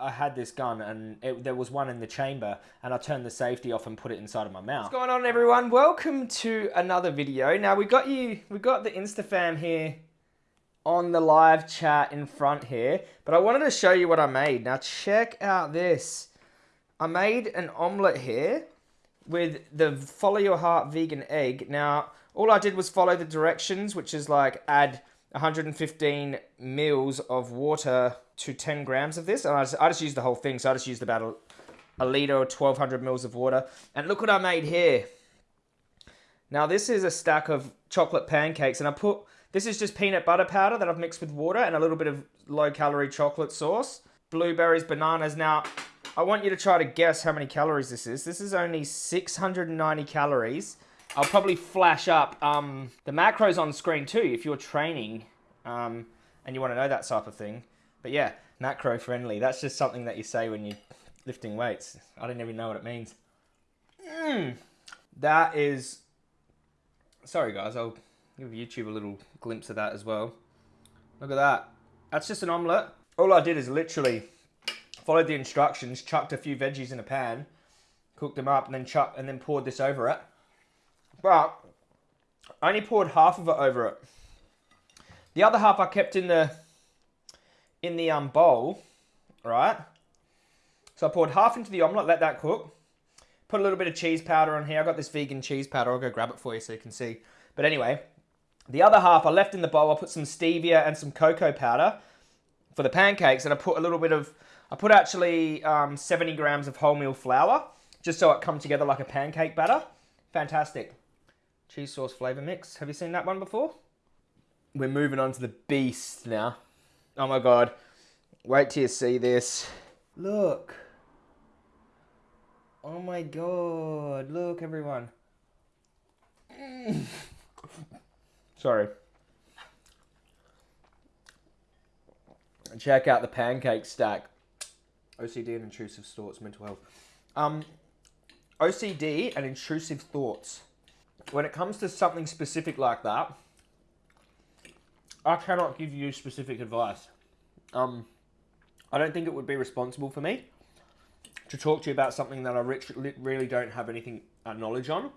I had this gun and it, there was one in the chamber and I turned the safety off and put it inside of my mouth. What's going on everyone? Welcome to another video. Now we got you, we got the InstaFam here on the live chat in front here, but I wanted to show you what I made. Now check out this. I made an omelette here with the Follow Your Heart vegan egg. Now, all I did was follow the directions, which is like add 115 mils of water to 10 grams of this. And I just, I just used the whole thing. So I just used about a, a litre or 1200 mils of water. And look what I made here. Now this is a stack of chocolate pancakes and I put, this is just peanut butter powder that I've mixed with water and a little bit of low calorie chocolate sauce. Blueberries, bananas. Now, I want you to try to guess how many calories this is. This is only 690 calories. I'll probably flash up um, the macros on screen too if you're training um, and you want to know that type of thing. But yeah, macro friendly. That's just something that you say when you're lifting weights. I don't even know what it means. Mm, that is... Sorry guys, I'll give YouTube a little glimpse of that as well. Look at that. That's just an omelette. All I did is literally followed the instructions, chucked a few veggies in a pan, cooked them up, and then chucked and then poured this over it. But I only poured half of it over it. The other half I kept in the in the um, bowl, right? So I poured half into the omelette, let that cook. Put a little bit of cheese powder on here. I got this vegan cheese powder. I'll go grab it for you so you can see. But anyway, the other half I left in the bowl. I put some stevia and some cocoa powder for the pancakes. And I put a little bit of, I put actually um, 70 grams of wholemeal flour just so it comes together like a pancake batter. Fantastic. Cheese sauce flavor mix. Have you seen that one before? We're moving on to the beast now. Oh my god. Wait till you see this. Look. Oh my god. Look, everyone. Sorry. Check out the pancake stack. OCD and intrusive thoughts, mental health. Um, OCD and intrusive thoughts. When it comes to something specific like that, I cannot give you specific advice. Um, I don't think it would be responsible for me to talk to you about something that I really don't have anything uh, knowledge on.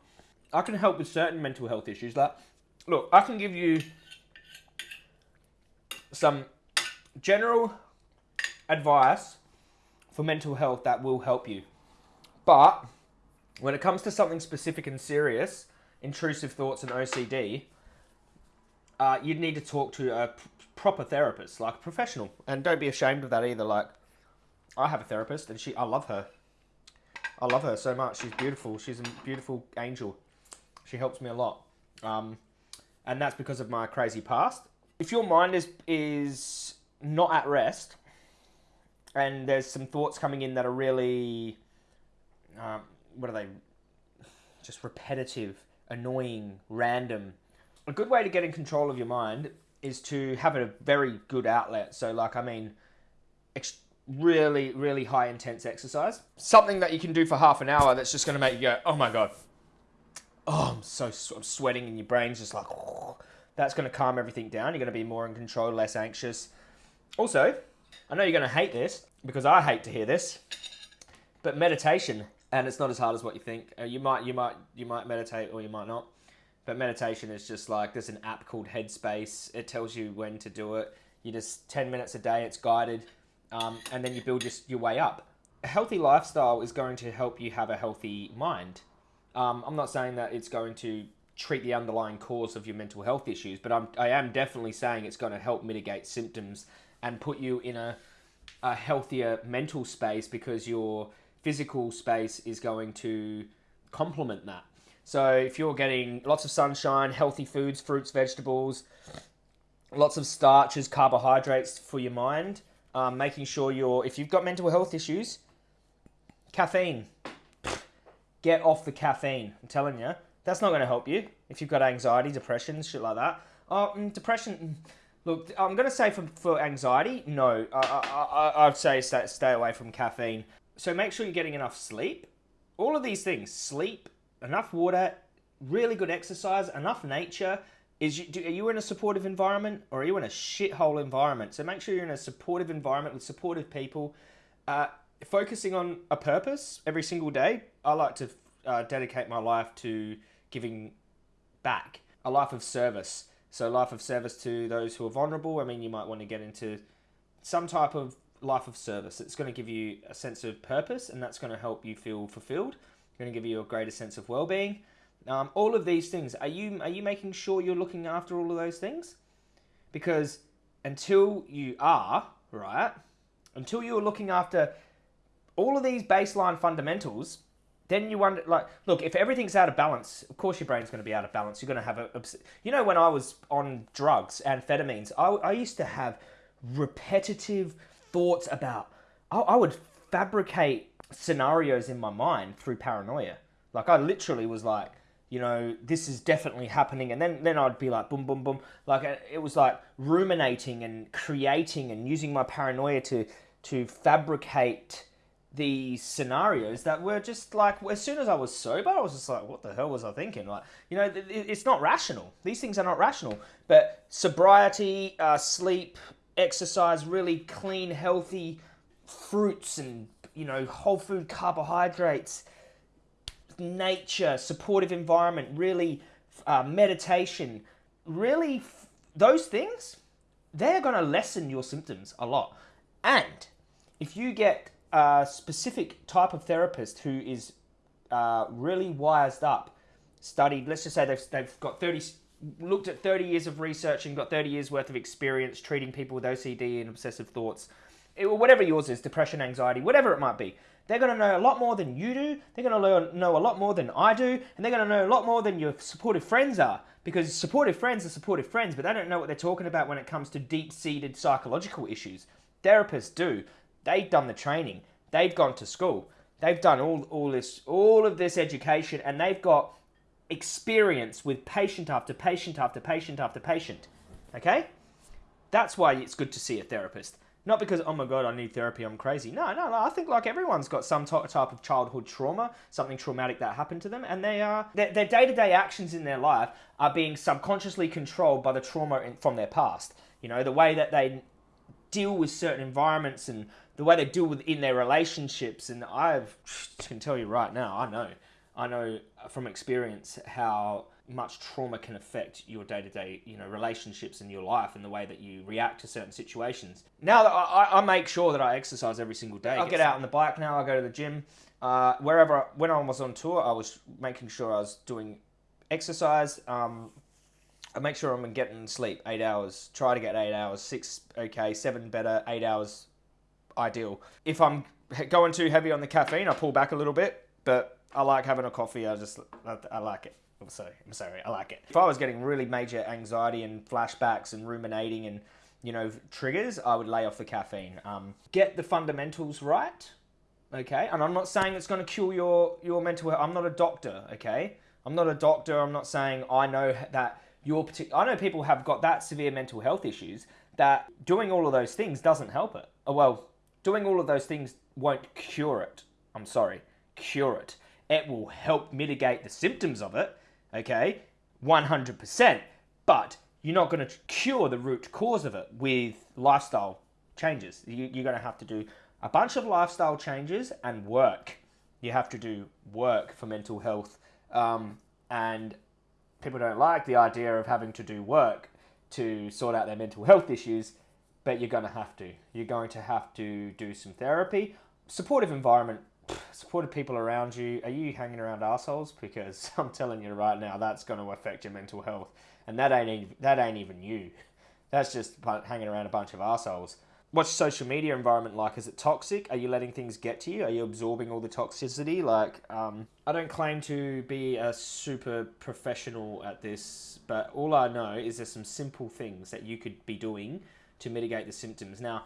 I can help with certain mental health issues. Like, look, I can give you some general advice for mental health that will help you. But when it comes to something specific and serious, intrusive thoughts and OCD, uh, you'd need to talk to a proper therapist, like a professional. And don't be ashamed of that either. Like, I have a therapist and she, I love her. I love her so much. She's beautiful. She's a beautiful angel. She helps me a lot. Um, and that's because of my crazy past. If your mind is, is not at rest and there's some thoughts coming in that are really, um, what are they? Just repetitive, annoying, random, a good way to get in control of your mind is to have a very good outlet. So, like, I mean, really, really high intense exercise. Something that you can do for half an hour that's just going to make you go, oh my God. Oh, I'm so I'm sweating and your brain's just like, oh. that's going to calm everything down. You're going to be more in control, less anxious. Also, I know you're going to hate this because I hate to hear this, but meditation, and it's not as hard as what you think. Uh, you might, you might, you might meditate or you might not. But meditation is just like there's an app called Headspace. It tells you when to do it. You just 10 minutes a day, it's guided, um, and then you build your, your way up. A healthy lifestyle is going to help you have a healthy mind. Um, I'm not saying that it's going to treat the underlying cause of your mental health issues, but I'm, I am definitely saying it's going to help mitigate symptoms and put you in a, a healthier mental space because your physical space is going to complement that. So if you're getting lots of sunshine, healthy foods, fruits, vegetables, lots of starches, carbohydrates for your mind, um, making sure you're, if you've got mental health issues, caffeine, get off the caffeine. I'm telling you, that's not going to help you. If you've got anxiety, depression, shit like that. Oh, mm, depression. Mm, look, I'm going to say for, for anxiety, no. I, I, I, I'd say stay, stay away from caffeine. So make sure you're getting enough sleep. All of these things, sleep, enough water, really good exercise, enough nature. Is you, do, are you in a supportive environment or are you in a shithole environment? So make sure you're in a supportive environment with supportive people. Uh, focusing on a purpose every single day. I like to uh, dedicate my life to giving back, a life of service. So, life of service to those who are vulnerable. I mean, you might want to get into some type of life of service. It's going to give you a sense of purpose, and that's going to help you feel fulfilled. It's going to give you a greater sense of well-being. Um, all of these things. Are you are you making sure you're looking after all of those things? Because until you are right, until you're looking after all of these baseline fundamentals, then you wonder like look if everything's out of balance of course your brain's going to be out of balance you're going to have a you know when i was on drugs amphetamines i, I used to have repetitive thoughts about I, I would fabricate scenarios in my mind through paranoia like i literally was like you know this is definitely happening and then then i'd be like boom boom boom like uh, it was like ruminating and creating and using my paranoia to to fabricate these scenarios that were just like as soon as I was sober, I was just like, what the hell was I thinking? Like, you know, it's not rational. These things are not rational. But sobriety, uh, sleep, exercise, really clean, healthy fruits and you know whole food carbohydrates, nature, supportive environment, really uh, meditation, really those things, they're going to lessen your symptoms a lot. And if you get a specific type of therapist who is uh, really wised up, studied, let's just say they've, they've got 30, looked at 30 years of research and got 30 years worth of experience treating people with OCD and obsessive thoughts, it, whatever yours is, depression, anxiety, whatever it might be. They're going to know a lot more than you do. They're going to learn, know a lot more than I do. And they're going to know a lot more than your supportive friends are. Because supportive friends are supportive friends, but they don't know what they're talking about when it comes to deep seated psychological issues. Therapists do. They've done the training. They've gone to school. They've done all, all this all of this education and they've got experience with patient after patient after patient after patient. Okay? That's why it's good to see a therapist. Not because, oh my god, I need therapy, I'm crazy. No, no, no. I think like everyone's got some type of childhood trauma, something traumatic that happened to them, and they are their day to day actions in their life are being subconsciously controlled by the trauma in, from their past. You know, the way that they deal with certain environments and the way they deal with in their relationships. And I can tell you right now, I know, I know from experience how much trauma can affect your day-to-day you know relationships in your life and the way that you react to certain situations now that I, I make sure that i exercise every single day i get out on the bike now i go to the gym uh, wherever when i was on tour i was making sure i was doing exercise um, I make sure I'm getting sleep eight hours. Try to get eight hours. Six okay, seven better. Eight hours ideal. If I'm going too heavy on the caffeine, I pull back a little bit. But I like having a coffee. I just I, like it. I'm sorry. I'm sorry. I like it. If I was getting really major anxiety and flashbacks and ruminating and you know triggers, I would lay off the caffeine. Um, get the fundamentals right. Okay, and I'm not saying it's going to cure your your mental health. I'm not a doctor. Okay, I'm not a doctor. I'm not saying I know that your particular. I know people have got that severe mental health issues that doing all of those things doesn't help it. Oh, well, doing all of those things won't cure it. I'm sorry, cure it. It will help mitigate the symptoms of it, okay, 100%. But you're not going to cure the root cause of it with lifestyle changes. You, are going to have to do a bunch of lifestyle changes and work. You have to do work for mental health. Um, and people don't like the idea of having to do work to sort out their mental health issues, but you're going to have to. You're going to have to do some therapy. Supportive environment, supportive people around you. Are you hanging around assholes? Because I'm telling you right now, that's going to affect your mental health. And that ain't, that ain't even you. That's just hanging around a bunch of assholes what's social media environment like? Is it toxic? Are you letting things get to you? Are you absorbing all the toxicity? Like, um, I don't claim to be a super professional at this, but all I know is there's some simple things that you could be doing to mitigate the symptoms. Now,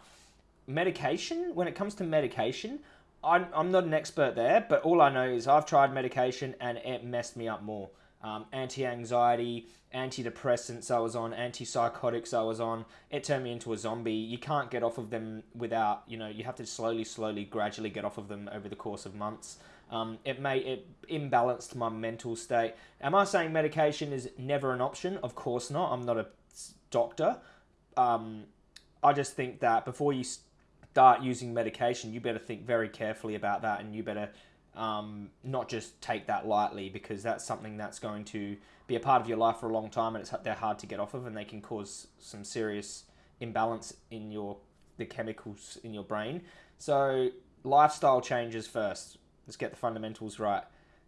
medication, when it comes to medication, I'm, I'm not an expert there, but all I know is I've tried medication and it messed me up more um, anti-anxiety, antidepressants I was on, antipsychotics I was on. It turned me into a zombie. You can't get off of them without, you know, you have to slowly, slowly, gradually get off of them over the course of months. Um, it may it imbalanced my mental state. Am I saying medication is never an option? Of course not. I'm not a doctor. Um, I just think that before you start using medication, you better think very carefully about that, and you better um, not just take that lightly because that's something that's going to be a part of your life for a long time, and it's they're hard to get off of, and they can cause some serious imbalance in your the chemicals in your brain. So lifestyle changes first. Let's get the fundamentals right.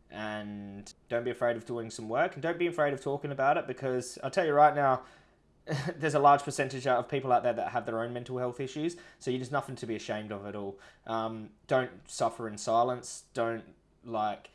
And don't be afraid of doing some work and don't be afraid of talking about it because I'll tell you right now, there's a large percentage of people out there that have their own mental health issues. So there's nothing to be ashamed of at all. Um, don't suffer in silence. Don't like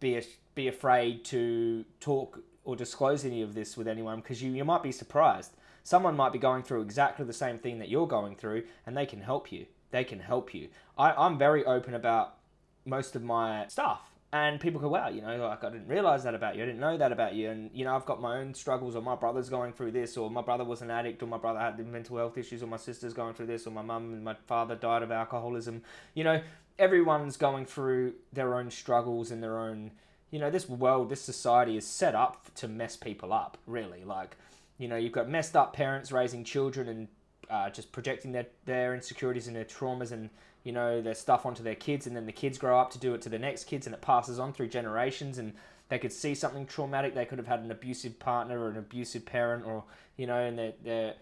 be be afraid to talk or disclose any of this with anyone because you, you might be surprised. Someone might be going through exactly the same thing that you're going through and they can help you. They can help you. I, I'm very open about most of my stuff. And people go, wow, you know, like I didn't realize that about you. I didn't know that about you. And, you know, I've got my own struggles, or my brother's going through this, or my brother was an addict, or my brother had mental health issues, or my sister's going through this, or my mum and my father died of alcoholism. You know, everyone's going through their own struggles and their own, you know, this world, this society is set up to mess people up, really. Like, you know, you've got messed up parents raising children and uh, just projecting their, their insecurities and their traumas and you know their stuff onto their kids and then the kids grow up to do it to the next kids and it passes on through generations and they could see something traumatic. They could have had an abusive partner or an abusive parent or you know and they're, they're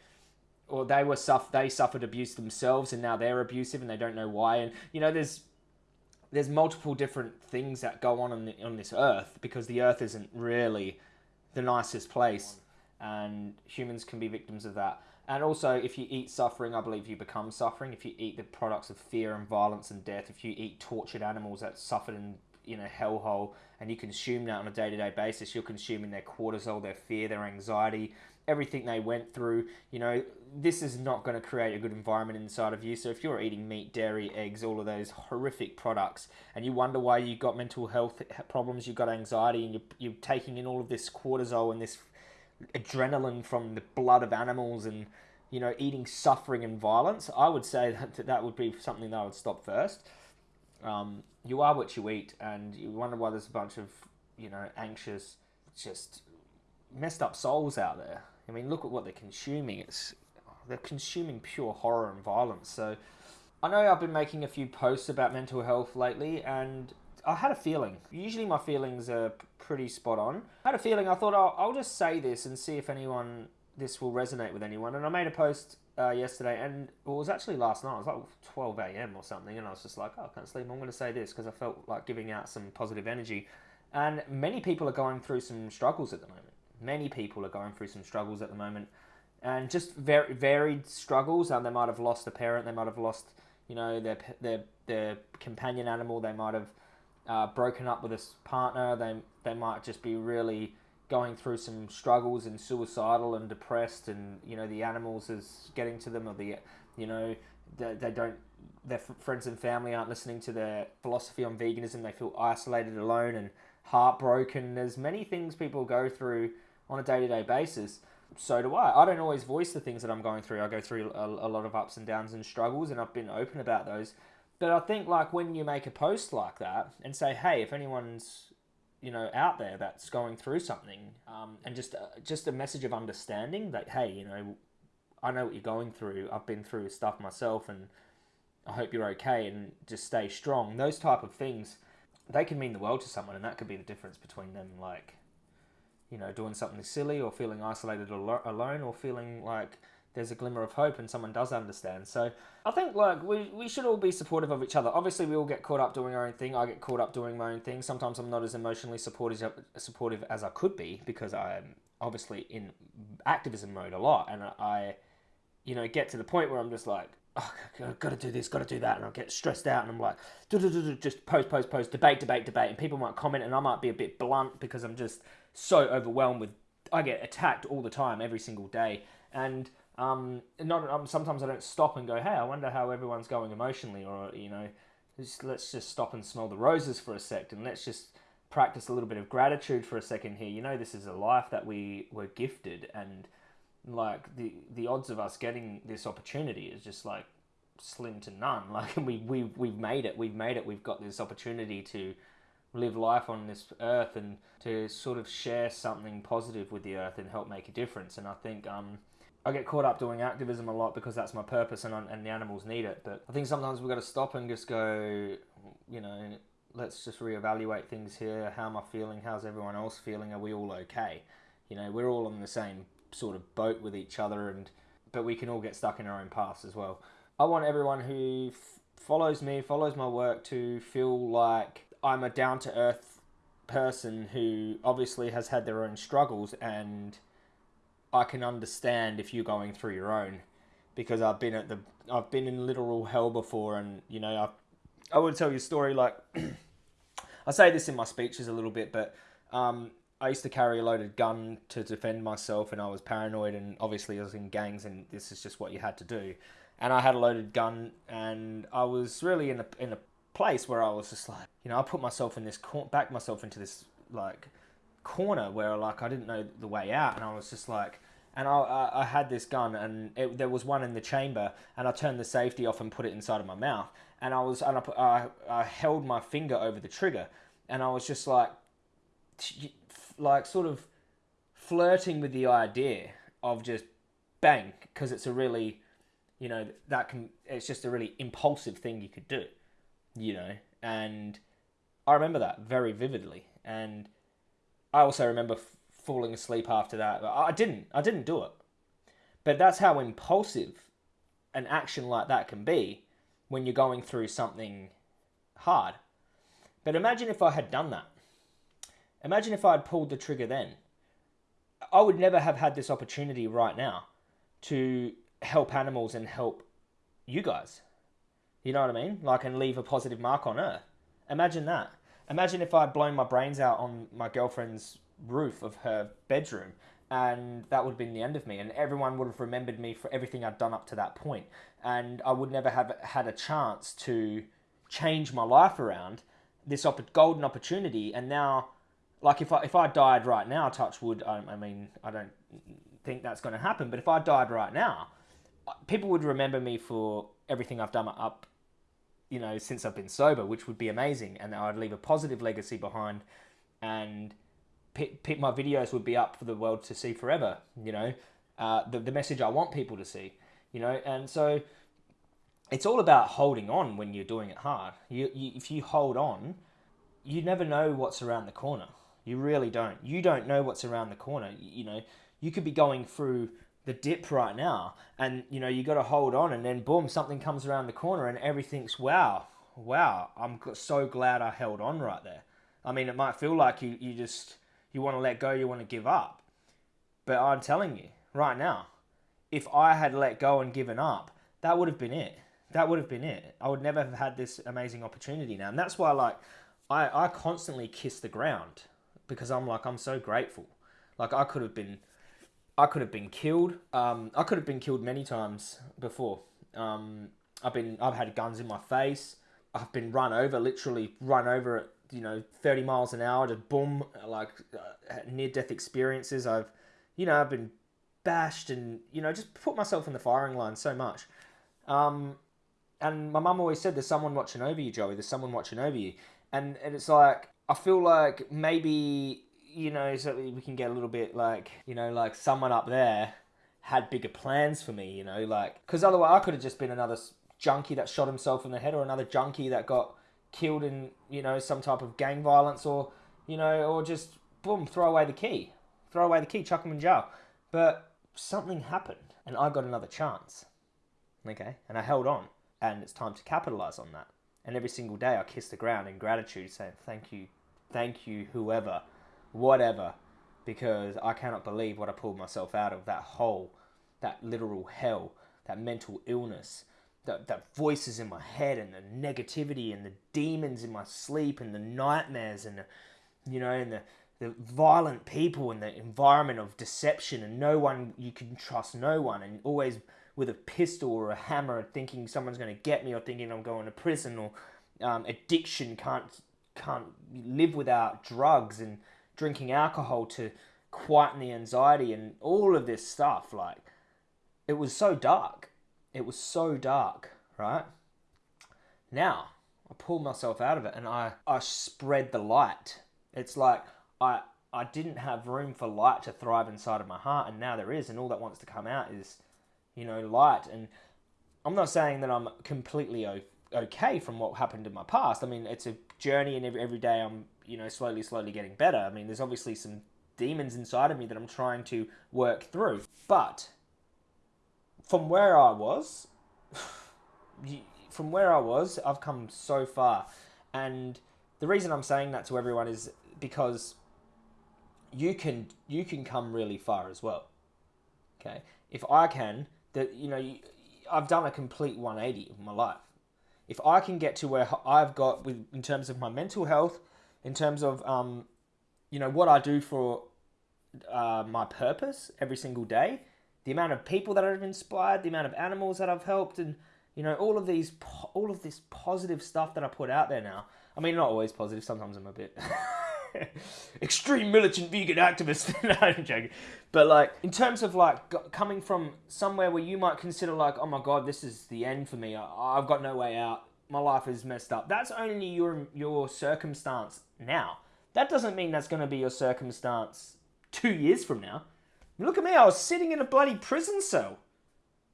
or they were suff- they suffered abuse themselves and now they're abusive and they don't know why. And you know there's there's multiple different things that go on on, the, on this earth because the earth isn't really the nicest place and humans can be victims of that and also, if you eat suffering, I believe you become suffering. If you eat the products of fear and violence and death, if you eat tortured animals that suffered in in a hellhole, and you consume that on a day to day basis, you're consuming their cortisol, their fear, their anxiety, everything they went through. You know, this is not going to create a good environment inside of you. So if you're eating meat, dairy, eggs, all of those horrific products, and you wonder why you got mental health problems, you've got anxiety, and you're, you're taking in all of this cortisol and this adrenaline from the blood of animals and you know eating suffering and violence, I would say that that would be something that I would stop first. Um, you are what you eat, and you wonder why there's a bunch of you know anxious, just messed up souls out there. I mean, look at what they're consuming. It's they're consuming pure horror and violence. So I know I've been making a few posts about mental health lately, and I had a feeling. Usually my feelings are pretty spot on. I had a feeling. I thought I'll, I'll just say this and see if anyone this will resonate with anyone. And I made a post uh, yesterday, and well, it was actually last night. It was like 12 a.m. or something, and I was just like, oh, I can't sleep. I'm going to say this because I felt like giving out some positive energy. And many people are going through some struggles at the moment. Many people are going through some struggles at the moment, and just very varied struggles. And they might have lost a parent. They might have lost, you know, their their their companion animal. They might have uh, broken up with a partner. They they might just be really going through some struggles and suicidal and depressed, and you know the animals is getting to them, or the you know they, they don't their friends and family aren't listening to their philosophy on veganism. They feel isolated, alone, and heartbroken. There's many things people go through on a day to day basis. So do I. I don't always voice the things that I'm going through. I go through a, a lot of ups and downs and struggles, and I've been open about those. But I think like when you make a post like that and say, hey, if anyone's you know out there that's going through something, um, and just uh, just a message of understanding that hey, you know, I know what you're going through. I've been through stuff myself, and I hope you're okay, and just stay strong. Those type of things, they can mean the world to someone, and that could be the difference between them like, you know, doing something silly or feeling isolated or alone, or feeling like there's a glimmer of hope and someone does understand. So I think like we, we should all be supportive of each other. Obviously, we all get caught up doing our own thing. I get caught up doing my own thing. Sometimes I'm not as emotionally supportive supportive as I could be because I'm obviously in activism mode a lot, and I, you know, get to the point where I'm just like. Oh, got to do this, got to do that, and I'll get stressed out, and I'm like, just post, post, post, debate, debate, debate, and people might comment, and I might be a bit blunt because I'm just so overwhelmed with. I get attacked all the time, every single day, and um, not um, sometimes I don't stop and go, hey, I wonder how everyone's going emotionally, or you know, just, let's just stop and smell the roses for a sec, and let's just practice a little bit of gratitude for a second here. You know, this is a life that we were gifted, and like the the odds of us getting this opportunity is just like slim to none. Like we we we've made it. We've made it. We've got this opportunity to live life on this earth and to sort of share something positive with the earth and help make a difference. And I think um, I get caught up doing activism a lot because that's my purpose and, and the animals need it. But I think sometimes we've got to stop and just go, you know, let's just reevaluate things here. How am I feeling? How's everyone else feeling? Are we all okay? You know, we're all on the same sort of boat with each other, and but we can all get stuck in our own paths as well. I want everyone who follows me, follows my work, to feel like I'm a down to earth person who obviously has had their own struggles and I can understand if you're going through your own because I've been at the I've been in literal hell before and you know I I would tell you a story like I say this in my speeches a little bit but um, I used to carry a loaded gun to defend myself and I was paranoid and obviously I was in gangs and this is just what you had to do. And I had a loaded gun and I was really in a in a place where I was just like you know I put myself in this cor- back myself into this like corner where like I didn't know the way out, and I was just like, and I, I, I had this gun, and it, there was one in the chamber, and I turned the safety off and put it inside of my mouth, and I was, and I, put, I, I held my finger over the trigger, and I was just like, like sort of flirting with the idea of just bang, because it's a really, you know, that can, it's just a really impulsive thing you could do, you know, and I remember that very vividly, and I also remember f- falling asleep after that. I didn't. I didn't do it. But that's how impulsive an action like that can be when you're going through something hard. But imagine if I had done that. Imagine if I had pulled the trigger then. I would never have had this opportunity right now to help animals and help you guys. You know what I mean? Like, and leave a positive mark on Earth. Imagine that. Imagine if I'd blown my brains out on my girlfriend's roof of her bedroom and that would have been the end of me and everyone would have remembered me for everything I'd done up to that point and I would never have had a chance to change my life around this op- golden opportunity and now like if I if I died right now touch wood I, I mean I don't think that's going to happen but if I died right now people would remember me for everything I've done up you know, since I've been sober, which would be amazing, and I'd leave a positive legacy behind, and my videos would be up for the world to see forever. You know, uh, the the message I want people to see. You know, and so it's all about holding on when you're doing it hard. You, you if you hold on, you never know what's around the corner. You really don't. You don't know what's around the corner. You know, you could be going through the dip right now and you know you got to hold on and then boom something comes around the corner and everything's wow wow i'm so glad i held on right there. I mean it might feel like you, you just you want to let go you want to give up. But i'm telling you right now if i had let go and given up that would have been it. That would have been it. I would never have had this amazing opportunity now. And that's why like i i constantly kiss the ground because i'm like i'm so grateful. Like i could have been I could have been killed. Um, I could have been killed many times before. Um, I've been I've had guns in my face. I've been run over, literally run over at you know thirty miles an hour. Just boom, like uh, near death experiences. I've you know I've been bashed and you know just put myself in the firing line so much. Um, and my mum always said, "There's someone watching over you, Joey. There's someone watching over you." And and it's like I feel like maybe you know, so we can get a little bit like, you know, like someone up there had bigger plans for me, you know, like, because otherwise I could have just been another junkie that shot himself in the head or another junkie that got killed in, you know, some type of gang violence or, you know, or just, boom, throw away the key. Throw away the key, chuck him in jail. But something happened and I got another chance. Okay. And I held on and it's time to capitalize on that. And every single day I kiss the ground in gratitude saying, thank you, thank you, whoever whatever, because I cannot believe what I pulled myself out of that hole, that literal hell, that mental illness, that, that voices in my head and the negativity and the demons in my sleep and the nightmares and the, you know, and the, the violent people and the environment of deception and no one, you can trust no one and always with a pistol or a hammer thinking someone's going to get me or thinking I'm going to prison or um, addiction can't can't live without drugs and drinking alcohol to quieten the anxiety and all of this stuff. Like, it was so dark. It was so dark, right? Now, I pulled myself out of it and I, I spread the light. It's like I I didn't have room for light to thrive inside of my heart, and now there is, and all that wants to come out is, you know, light. And I'm not saying that I'm completely okay from what happened in my past. I mean, it's a journey, and every, every day I'm, you know, slowly, slowly getting better. I mean, there's obviously some demons inside of me that I'm trying to work through. But from where I was, from where I was, I've come so far. And the reason I'm saying that to everyone is because you can you can come really far as well. Okay, if I can, that you know, I've done a complete 180 in my life. If I can get to where I've got with in terms of my mental health, in terms of um, you know what I do for uh, my purpose every single day, the amount of people that I've inspired, the amount of animals that I've helped, and you know all of these all of this positive stuff that I put out there now. I mean, not always positive. Sometimes I'm a bit extreme militant vegan activist. no, I'm joking. But like in terms of like coming from somewhere where you might consider like, oh my god, this is the end for me. I, have got no way out. My life is messed up. That's only your your circumstance now. That doesn't mean that's going to be your circumstance two years from now. Look at me. I was sitting in a bloody prison cell.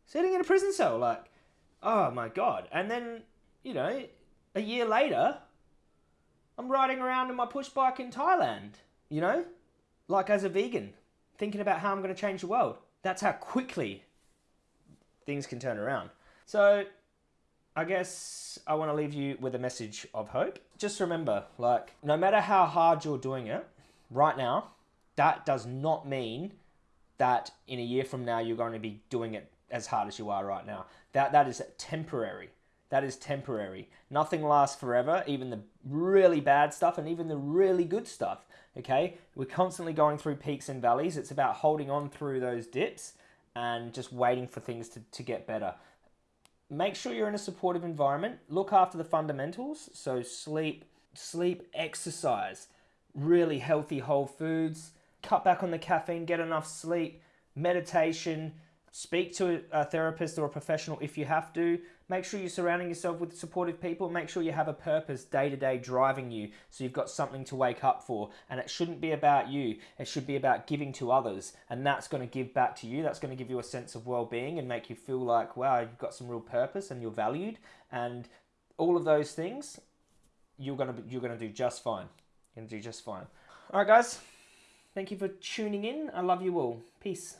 Sitting in a prison cell, like, oh my god. And then you know, a year later, I'm riding around in my push bike in Thailand, you know, like as a vegan, thinking about how I'm going to change the world. That's how quickly things can turn around. So, I guess I want to leave you with a message of hope. Just remember, like, no matter how hard you're doing it right now, that does not mean that in a year from now you're going to be doing it as hard as you are right now. That that is temporary that is temporary. Nothing lasts forever, even the really bad stuff and even the really good stuff. Okay? We're constantly going through peaks and valleys. It's about holding on through those dips and just waiting for things to, to get better. Make sure you're in a supportive environment. Look after the fundamentals. So, sleep, sleep, exercise, really healthy whole foods, cut back on the caffeine, get enough sleep, meditation, speak to a therapist or a professional if you have to. Make sure you're surrounding yourself with supportive people. Make sure you have a purpose day to day driving you so you've got something to wake up for. And it shouldn't be about you, it should be about giving to others. And that's going to give back to you. That's going to give you a sense of well being and make you feel like, wow, you've got some real purpose and you're valued. And all of those things, you're going to, you're going to do just fine. You're going to do just fine. All right, guys. Thank you for tuning in. I love you all. Peace.